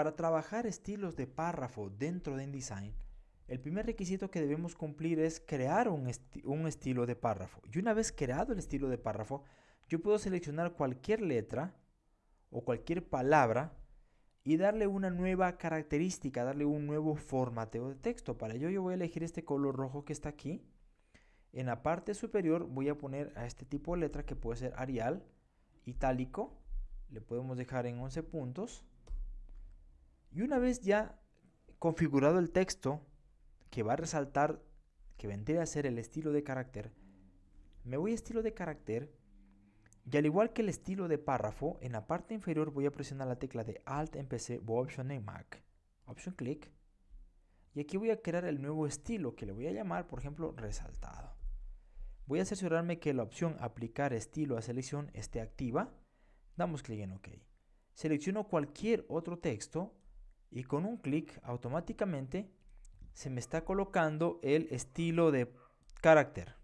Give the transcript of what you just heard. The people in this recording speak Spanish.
Para trabajar estilos de párrafo dentro de InDesign, el primer requisito que debemos cumplir es crear un, estilo de párrafo. Y una vez creado el estilo de párrafo, yo puedo seleccionar cualquier letra o cualquier palabra y darle una nueva característica, darle un nuevo formateo de texto. Para ello yo voy a elegir este color rojo que está aquí. En la parte superior voy a poner a este tipo de letra que puede ser Arial, itálico, le podemos dejar en 11 puntos. Y una vez ya configurado el texto, que va a resaltar, que vendría a ser el estilo de carácter, me voy a estilo de carácter y al igual que el estilo de párrafo, en la parte inferior voy a presionar la tecla de Alt en PC o Option en Mac. Option clic. Y aquí voy a crear el nuevo estilo que le voy a llamar, por ejemplo, resaltado. Voy a asegurarme que la opción aplicar estilo a selección esté activa. Damos clic en OK. Selecciono cualquier otro texto y con un clic automáticamente se me está colocando el estilo de carácter.